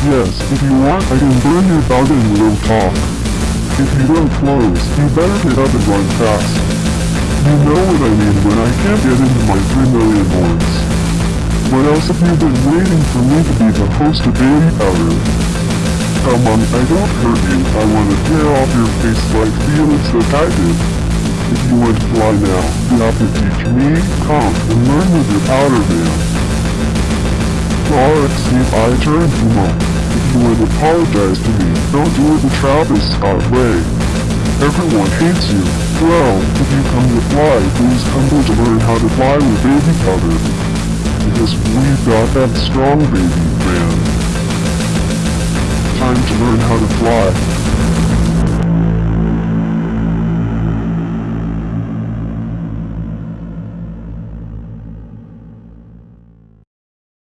Yes, if you want, I can burn your dog and we'll talk. If you don't close, you better get up and run fast. You know what I mean when I can't get into my 3 million horns. What else have you been waiting for me to be the host of Baby Powder? Come on, I don't hurt you. I want to tear off your face like Felix the did. If you want to fly now, you have to teach me, count, and learn with your powder man. See if I turn. If apologize to me, don't do it the Travis Scott way. Everyone hates you. Well, if you come to fly, please come to learn how to fly with baby powder. Because we've got that strong baby man. Time to learn how to fly.